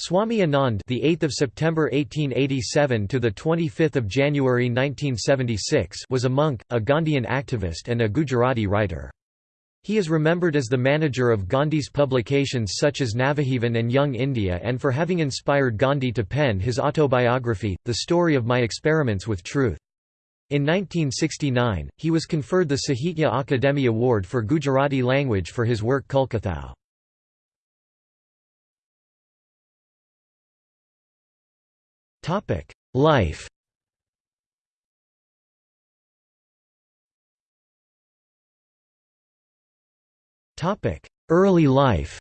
Swami Anand, the 8th of September 1887 to the 25th of January 1976, was a monk, a Gandhian activist and a Gujarati writer. He is remembered as the manager of Gandhi's publications such as Navajivan and Young India and for having inspired Gandhi to pen his autobiography, The Story of My Experiments with Truth. In 1969, he was conferred the Sahitya Akademi Award for Gujarati language for his work Kulkathao. Life Early life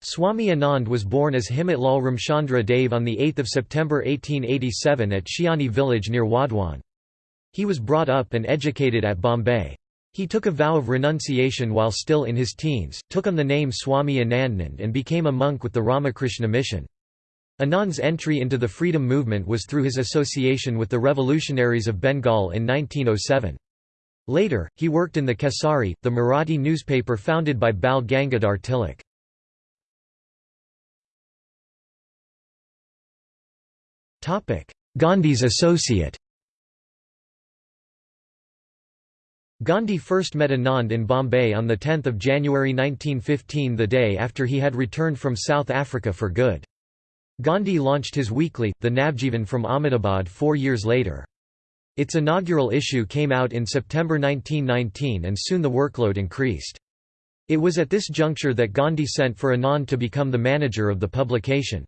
Swami Anand was born as Himatlal Ramchandra Dave on 8 September 1887 at Shiani village near Wadhwan. He was brought up and educated at Bombay. He took a vow of renunciation while still in his teens, took on the name Swami Anandnand and became a monk with the Ramakrishna mission. Anand's entry into the freedom movement was through his association with the revolutionaries of Bengal in 1907. Later, he worked in the Kesari, the Marathi newspaper founded by Bal Gangadhar Tilak. Gandhi's associate Gandhi first met Anand in Bombay on 10 January 1915 the day after he had returned from South Africa for good. Gandhi launched his weekly, the Navjivan from Ahmedabad four years later. Its inaugural issue came out in September 1919 and soon the workload increased. It was at this juncture that Gandhi sent for Anand to become the manager of the publication.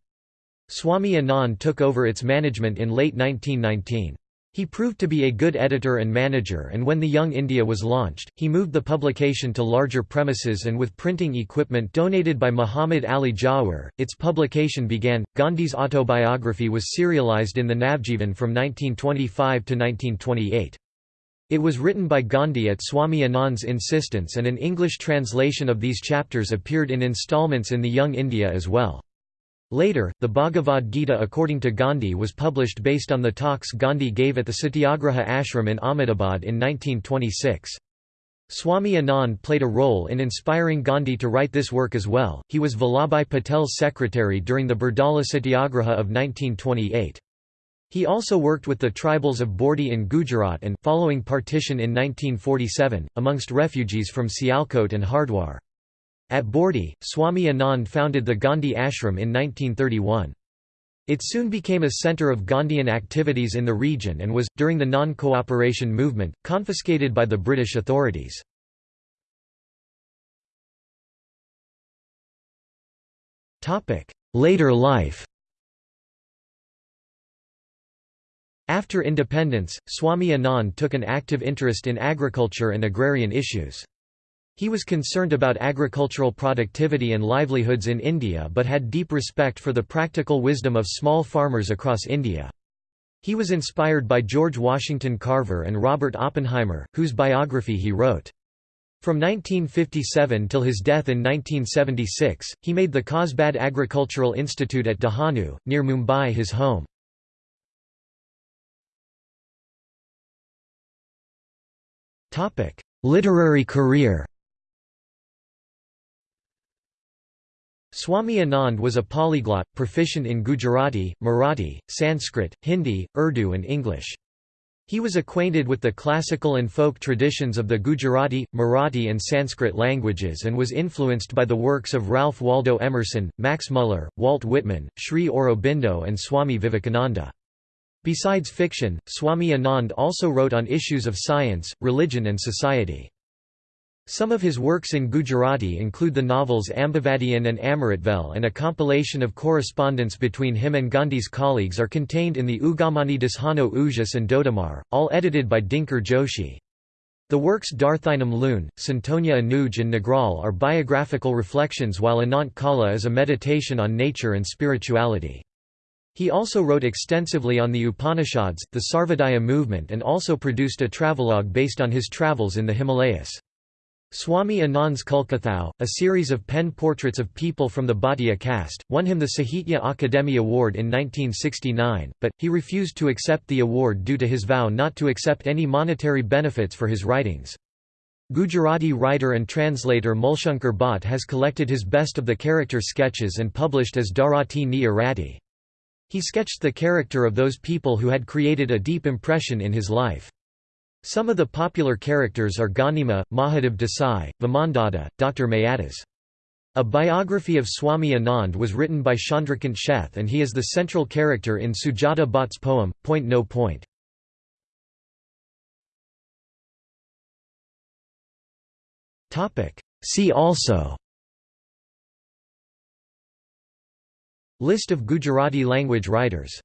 Swami Anand took over its management in late 1919. He proved to be a good editor and manager and when the Young India was launched, he moved the publication to larger premises and with printing equipment donated by Muhammad Ali Jawhar, its publication began. Gandhi's autobiography was serialized in the Navjivan from 1925 to 1928. It was written by Gandhi at Swami Anand's insistence and an English translation of these chapters appeared in installments in the Young India as well. Later, the Bhagavad Gita according to Gandhi was published based on the talks Gandhi gave at the Satyagraha ashram in Ahmedabad in 1926. Swami Anand played a role in inspiring Gandhi to write this work as well. He was Vallabhbhai Patel's secretary during the Bardoli Satyagraha of 1928. He also worked with the tribals of Bordi in Gujarat and, following partition in 1947, amongst refugees from Sialkot and Hardwar. At Bordi, Swami Anand founded the Gandhi Ashram in 1931. It soon became a centre of Gandhian activities in the region and was, during the non-cooperation movement, confiscated by the British authorities. Later life After independence, Swami Anand took an active interest in agriculture and agrarian issues. He was concerned about agricultural productivity and livelihoods in India but had deep respect for the practical wisdom of small farmers across India. He was inspired by George Washington Carver and Robert Oppenheimer, whose biography he wrote. From 1957 till his death in 1976, he made the Kosbad Agricultural Institute at Dahanu, near Mumbai his home. Literary career Swami Anand was a polyglot, proficient in Gujarati, Marathi, Sanskrit, Hindi, Urdu and English. He was acquainted with the classical and folk traditions of the Gujarati, Marathi and Sanskrit languages and was influenced by the works of Ralph Waldo Emerson, Max Muller, Walt Whitman, Sri Aurobindo and Swami Vivekananda. Besides fiction, Swami Anand also wrote on issues of science, religion and society. Some of his works in Gujarati include the novels Ambavadiyan and Amritvel and a compilation of correspondence between him and Gandhi's colleagues are contained in the Ugamani Dashano Ujas and Dodamar, all edited by Dinkar Joshi. The works Darthinam Loon, Santonia Anuj and Nagral are biographical reflections while Anant Kala is a meditation on nature and spirituality. He also wrote extensively on the Upanishads, the Sarvodaya movement and also produced a travelogue based on his travels in the Himalayas. Swami Anand's Kulkathao, a series of pen portraits of people from the Bhatia caste, won him the Sahitya Akademi Award in 1969, but, he refused to accept the award due to his vow not to accept any monetary benefits for his writings. Gujarati writer and translator Mulshankar Bhatt has collected his best of the character sketches and published as Dharati ni Arati. He sketched the character of those people who had created a deep impression in his life. Some of the popular characters are Ganima, Mahadev Desai, Vamandada, Dr. Mayadas. A biography of Swami Anand was written by Chandrakant Sheth and he is the central character in Sujata Bhatt's poem, Point No Point. See also List of Gujarati language writers